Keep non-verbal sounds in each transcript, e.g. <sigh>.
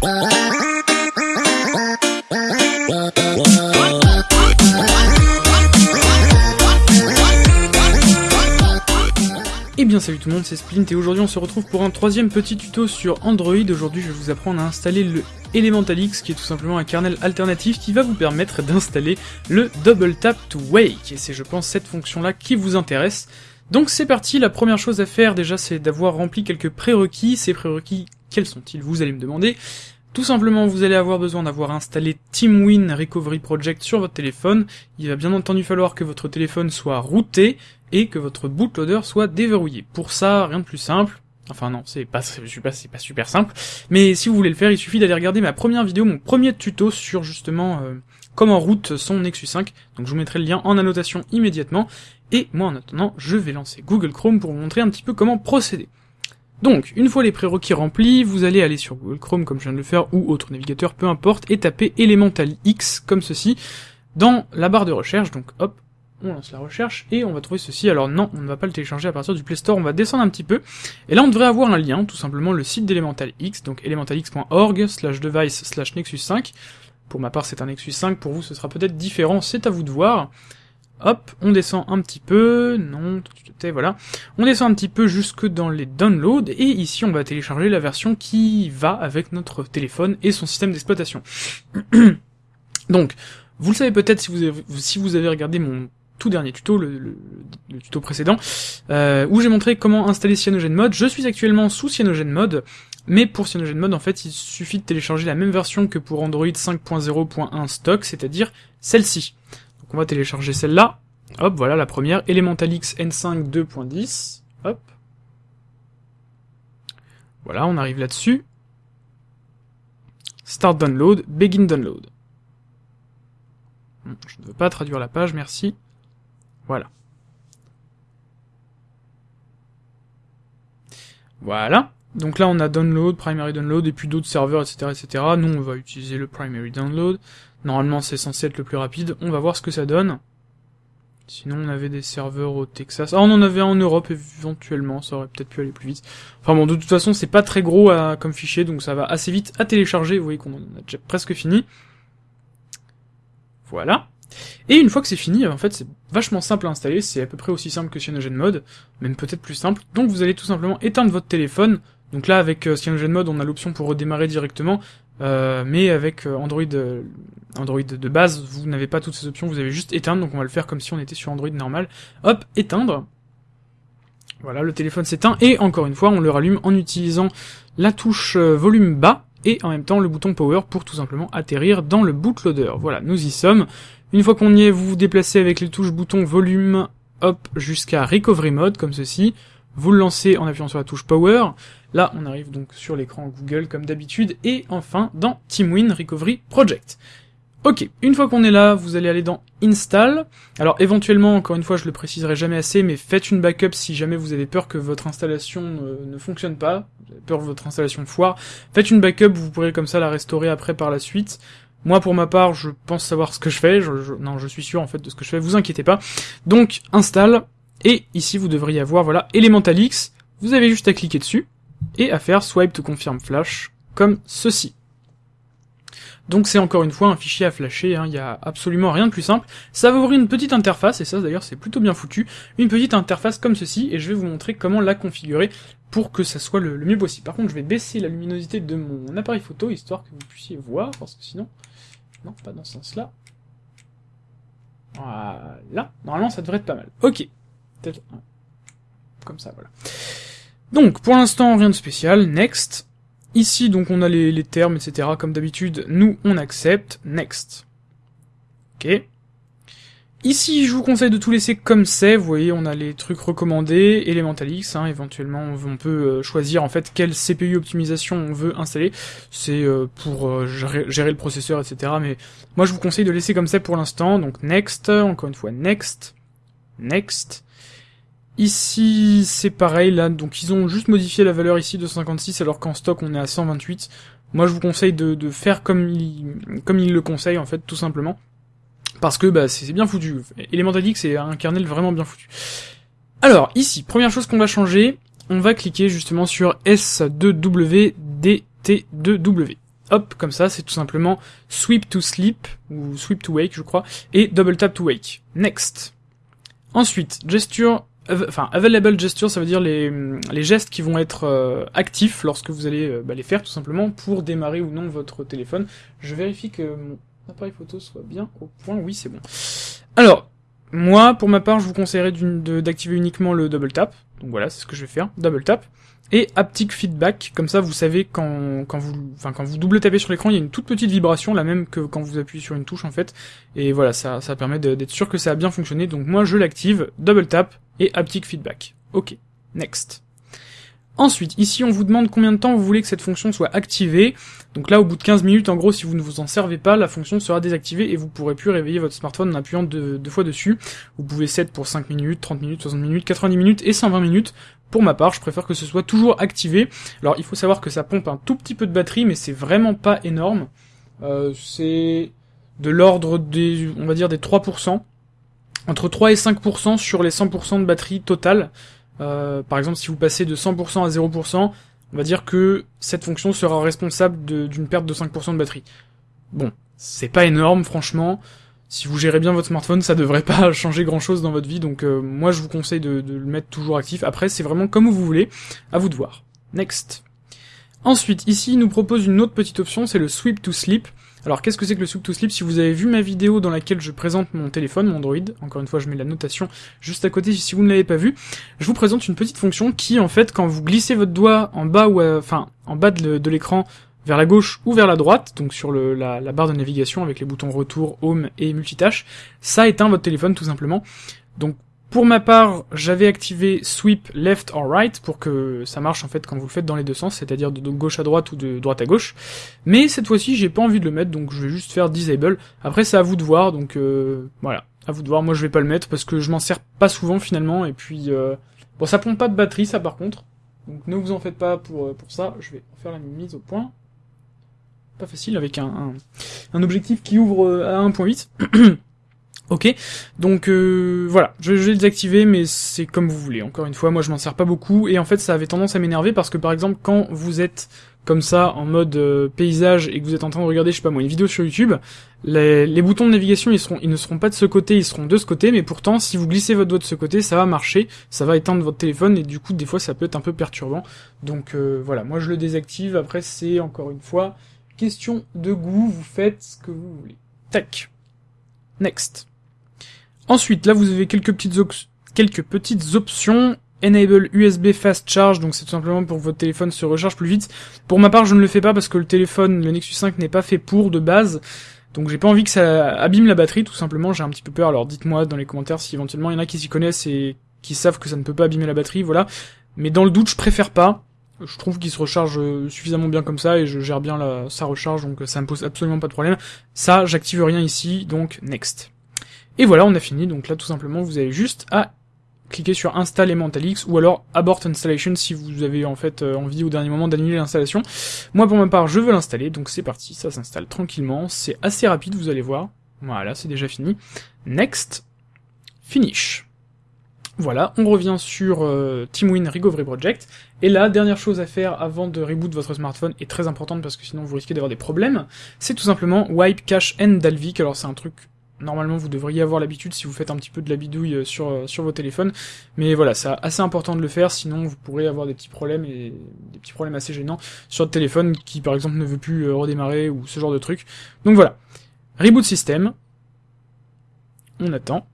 Et eh bien salut tout le monde, c'est Splint et aujourd'hui on se retrouve pour un troisième petit tuto sur Android. Aujourd'hui je vais vous apprendre à installer le Elemental X qui est tout simplement un kernel alternatif qui va vous permettre d'installer le Double Tap to Wake. Et c'est je pense cette fonction là qui vous intéresse. Donc c'est parti, la première chose à faire déjà c'est d'avoir rempli quelques prérequis. Ces prérequis, quels sont-ils Vous allez me demander. Tout simplement, vous allez avoir besoin d'avoir installé TeamWin Recovery Project sur votre téléphone. Il va bien entendu falloir que votre téléphone soit routé et que votre bootloader soit déverrouillé. Pour ça, rien de plus simple. Enfin non, c'est pas, pas, pas super simple. Mais si vous voulez le faire, il suffit d'aller regarder ma première vidéo, mon premier tuto sur justement euh, comment route son Nexus 5. Donc je vous mettrai le lien en annotation immédiatement. Et moi en attendant, je vais lancer Google Chrome pour vous montrer un petit peu comment procéder. Donc, une fois les prérequis remplis, vous allez aller sur Google Chrome comme je viens de le faire, ou autre navigateur, peu importe, et taper Elemental X, comme ceci, dans la barre de recherche, donc hop, on lance la recherche, et on va trouver ceci, alors non, on ne va pas le télécharger à partir du Play Store, on va descendre un petit peu, et là on devrait avoir un lien, tout simplement le site d'Elemental X, donc elementalx.org, slash device, slash Nexus 5, pour ma part c'est un Nexus 5, pour vous ce sera peut-être différent, c'est à vous de voir, Hop, on descend un petit peu, non, voilà. On descend un petit peu jusque dans les downloads, et ici on va télécharger la version qui va avec notre téléphone et son système d'exploitation. <clears throat> Donc, vous le savez peut-être si vous avez, si vous avez regardé mon tout dernier tuto, le, tuto précédent, euh, où j'ai montré comment installer CyanogenMod. Je suis actuellement sous CyanogenMod, mais pour CyanogenMod, en fait, il suffit de télécharger la même version que pour Android 5.0.1 stock, c'est-à-dire celle-ci on va télécharger celle-là. Hop, voilà la première, Elementalix N5 2.10. Hop. Voilà, on arrive là-dessus. Start download, begin download. Je ne veux pas traduire la page, merci. Voilà. Voilà. Donc là, on a download, primary download, et puis d'autres serveurs, etc., etc. Nous, on va utiliser le primary download. Normalement, c'est censé être le plus rapide. On va voir ce que ça donne. Sinon, on avait des serveurs au Texas. Ah, on en avait un en Europe, éventuellement. Ça aurait peut-être pu aller plus vite. Enfin bon, de toute façon, c'est pas très gros comme fichier, donc ça va assez vite à télécharger. Vous voyez qu'on a déjà presque fini. Voilà. Et une fois que c'est fini, en fait, c'est vachement simple à installer. C'est à peu près aussi simple que CyanogenMod, même peut-être plus simple. Donc, vous allez tout simplement éteindre votre téléphone. Donc là, avec euh, CyanogenMod, on a l'option pour redémarrer directement. Euh, mais avec euh, Android, euh, Android de base, vous n'avez pas toutes ces options, vous avez juste éteindre, donc on va le faire comme si on était sur Android normal. Hop, éteindre. Voilà, le téléphone s'éteint, et encore une fois, on le rallume en utilisant la touche volume bas, et en même temps le bouton power pour tout simplement atterrir dans le bootloader. Voilà, nous y sommes. Une fois qu'on y est, vous vous déplacez avec les touches bouton volume, hop, jusqu'à recovery mode, comme ceci. Vous le lancez en appuyant sur la touche power. Là, on arrive donc sur l'écran Google comme d'habitude, et enfin dans TeamWin Recovery Project. Ok, une fois qu'on est là, vous allez aller dans Install. Alors éventuellement, encore une fois, je le préciserai jamais assez, mais faites une backup si jamais vous avez peur que votre installation euh, ne fonctionne pas, vous peur que votre installation foire. Faites une backup, vous pourrez comme ça la restaurer après par la suite. Moi, pour ma part, je pense savoir ce que je fais. non, je suis sûr en fait de ce que je fais. Vous inquiétez pas. Donc, install. Et ici, vous devriez avoir voilà Elemental X. Vous avez juste à cliquer dessus et à faire swipe to confirm flash comme ceci. Donc c'est encore une fois un fichier à flasher, il hein, n'y a absolument rien de plus simple. Ça va ouvrir une petite interface, et ça d'ailleurs c'est plutôt bien foutu, une petite interface comme ceci, et je vais vous montrer comment la configurer pour que ça soit le, mieux possible. Par contre je vais baisser la luminosité de mon appareil photo, histoire que vous puissiez voir, parce que sinon... Non, pas dans ce sens-là. Voilà. Normalement ça devrait être pas mal. Ok. Comme ça, voilà. Donc, pour l'instant, rien de spécial, next. Ici, donc, on a les, termes, etc. Comme d'habitude, nous, on accepte, next. Ok. Ici, je vous conseille de tout laisser comme c'est, vous voyez, on a les trucs recommandés, Elementalix, hein, éventuellement, on peut euh, choisir, en fait, quelle CPU optimisation on veut installer, c'est euh, pour euh, gérer, le processeur, etc., mais moi, je vous conseille de laisser comme c'est pour l'instant, donc next, encore une fois, next, next, Ici, c'est pareil, là, donc ils ont juste modifié la valeur ici de 56, alors qu'en stock, on est à 128. Moi, je vous conseille de, faire comme il, comme il le conseille, en fait, tout simplement. Parce que, bah, c'est bien foutu. Elemental X, c'est un kernel vraiment bien foutu. Alors, ici, première chose qu'on va changer, on va cliquer justement sur S2WDT2W. hop, comme ça, c'est tout simplement sweep to sleep, ou sweep to wake, je crois, et double tap to wake. Next. Ensuite, gesture, enfin, available gesture, ça veut dire les, les gestes qui vont être euh, actifs lorsque vous allez euh, bah, les faire, tout simplement, pour démarrer ou non votre téléphone. Je vérifie que mon appareil photo soit bien au point, oui, c'est bon. Alors, moi, pour ma part, je vous conseillerais d'activer uniquement le double tap. Donc voilà, c'est ce que je vais faire, double tap. Et haptic feedback, comme ça vous savez quand, quand vous enfin quand vous double tapez sur l'écran, il y a une toute petite vibration, la même que quand vous appuyez sur une touche en fait. Et voilà, ça, ça permet d'être sûr que ça a bien fonctionné. Donc moi je l'active, double tap et haptic feedback. Ok, next. Ensuite, ici on vous demande combien de temps vous voulez que cette fonction soit activée. Donc là, au bout de 15 minutes, en gros, si vous ne vous en servez pas, la fonction sera désactivée et vous pourrez plus réveiller votre smartphone en appuyant deux, fois dessus. Vous pouvez set pour 5 minutes, 30 minutes, 60 minutes, 90 minutes et 120 minutes. Pour ma part, je préfère que ce soit toujours activé. Alors, il faut savoir que ça pompe un tout petit peu de batterie, mais c'est vraiment pas énorme. Euh, c'est de l'ordre des, on va dire, des 3%. Entre 3 et 5% sur les 100% de batterie totale. Euh, par exemple, si vous passez de 100% à 0%, on va dire que cette fonction sera responsable d'une perte de 5% de batterie. Bon, c'est pas énorme, franchement. Si vous gérez bien votre smartphone, ça devrait pas <laughs> changer grand chose dans votre vie, donc euh, moi je vous conseille de, de, le mettre toujours actif. Après, c'est vraiment comme vous voulez, à vous de voir. Next. Ensuite, ici, il nous propose une autre petite option, c'est le Sweep to Sleep. Alors qu'est-ce que c'est que le Sweep to Sleep? Si vous avez vu ma vidéo dans laquelle je présente mon téléphone, mon Android, encore une fois je mets la notation juste à côté si vous ne l'avez pas vu, je vous présente une petite fonction qui en fait quand vous glissez votre doigt en bas ou enfin en bas de l'écran vers la gauche ou vers la droite, donc sur la, la, barre de navigation avec les boutons retour, home et multitâche, ça éteint votre téléphone tout simplement. Donc pour ma part, j'avais activé sweep left or right pour que ça marche en fait quand vous le faites dans les deux sens, c'est-à-dire de gauche à droite ou de droite à gauche. Mais cette fois-ci, j'ai pas envie de le mettre, donc je vais juste faire disable. Après, c'est à vous de voir, donc euh, voilà, à vous de voir. Moi, je vais pas le mettre parce que je m'en sers pas souvent finalement, et puis euh, bon, ça pompe pas de batterie, ça par contre. Donc ne vous en faites pas pour euh, pour ça. Je vais faire la mise au point. Pas facile avec un, un, un objectif qui ouvre à 1.8. <clears throat> Ok, donc euh, voilà, je, vais le désactiver, mais c'est comme vous voulez. Encore une fois, moi je m'en sers pas beaucoup, et en fait ça avait tendance à m'énerver parce que par exemple quand vous êtes comme ça en mode euh, paysage et que vous êtes en train de regarder, je sais pas moi, une vidéo sur YouTube, les, boutons de navigation ils seront, ils ne seront pas de ce côté, ils seront de ce côté, mais pourtant si vous glissez votre doigt de ce côté, ça va marcher, ça va éteindre votre téléphone et du coup des fois ça peut être un peu perturbant. Donc euh, voilà, moi je le désactive. Après c'est encore une fois question de goût, vous faites ce que vous voulez. Tac. Next. Ensuite, là, vous avez quelques petites, options. Enable USB Fast Charge, donc c'est tout simplement pour que votre téléphone se recharge plus vite. Pour ma part, je ne le fais pas parce que le téléphone, le Nexus 5 n'est pas fait pour de base. Donc j'ai pas envie que ça abîme la batterie, tout simplement, j'ai un petit peu peur. Alors dites-moi dans les commentaires si éventuellement il y en a qui s'y connaissent et qui savent que ça ne peut pas abîmer la batterie, voilà. Mais dans le doute, je préfère pas. Je trouve qu'il se recharge euh, suffisamment bien comme ça et je gère bien sa recharge, donc ça me pose absolument pas de problème. Ça, j'active rien ici, donc next. Et voilà, on a fini, donc là tout simplement vous avez juste à cliquer sur Install Elementalix ou alors Abort Installation si vous avez en fait euh, envie au dernier moment d'annuler l'installation. Moi pour ma part je veux l'installer, donc c'est parti, ça s'installe tranquillement, c'est assez rapide vous allez voir. Voilà, c'est déjà fini. Next, Finish. Voilà, on revient sur euh, TeamWin Recovery Project. Et la dernière chose à faire avant de reboot votre smartphone est très importante parce que sinon vous risquez d'avoir des problèmes. C'est tout simplement Wipe Cache and Dalvik. Alors c'est un truc normalement vous devriez avoir l'habitude si vous faites un petit peu de la bidouille euh, sur, euh, sur vos téléphones. Mais voilà, c'est assez important de le faire, sinon vous pourrez avoir des petits problèmes et des petits problèmes assez gênants sur votre téléphone qui par exemple ne veut plus euh, redémarrer ou ce genre de truc. Donc voilà. Reboot système. On attend.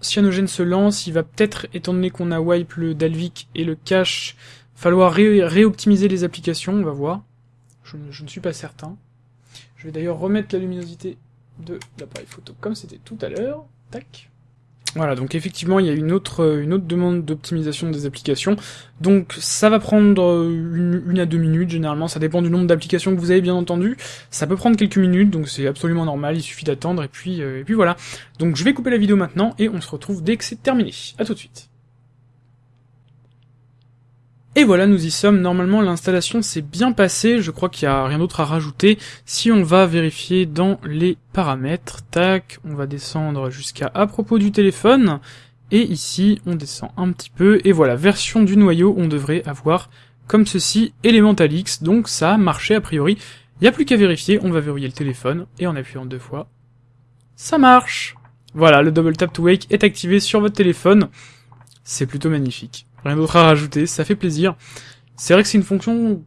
Cyanogen se lance, il va peut-être, étant donné qu'on a wipe le Dalvik et le cache, falloir réoptimiser les applications, on va voir. Je ne suis pas certain. Je vais d'ailleurs remettre la luminosité de l'appareil photo comme c'était tout à l'heure. Tac. Voilà, donc effectivement, il y a une autre, euh, une autre demande d'optimisation des applications. Donc ça va prendre euh, une, à deux minutes, généralement, ça dépend du nombre d'applications que vous avez, bien entendu. Ça peut prendre quelques minutes, donc c'est absolument normal, il suffit d'attendre, et puis, euh, et puis voilà. Donc je vais couper la vidéo maintenant, et on se retrouve dès que c'est terminé. À tout de suite. Et voilà, nous y sommes. Normalement, l'installation s'est bien passée. Je crois qu'il n'y a rien d'autre à rajouter. Si on va vérifier dans les paramètres, tac, on va descendre jusqu'à à propos du téléphone. Et ici, on descend un petit peu. Et voilà, version du noyau, on devrait avoir comme ceci Elemental X. Donc ça a marché a priori. Il n'y a plus qu'à vérifier, on va verrouiller le téléphone, et en appuyant deux fois, ça marche Voilà, le double tap to wake est activé sur votre téléphone. C'est plutôt magnifique. Rien d'autre à rajouter, ça fait plaisir. C'est vrai que c'est une fonction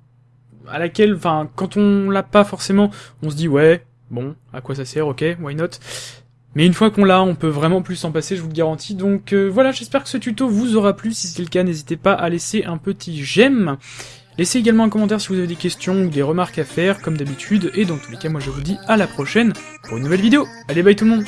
à laquelle, enfin, quand on l'a pas forcément, on se dit ouais, bon, à quoi ça sert, ok, why not? Mais une fois qu'on l'a, on peut vraiment plus s'en passer, je vous le garantis. Donc euh, voilà, j'espère que ce tuto vous aura plu. Si c'est le cas, n'hésitez pas à laisser un petit j'aime. Laissez également un commentaire si vous avez des questions ou des remarques à faire, comme d'habitude. Et dans tous les cas, moi je vous dis à la prochaine pour une nouvelle vidéo. Allez, bye tout le monde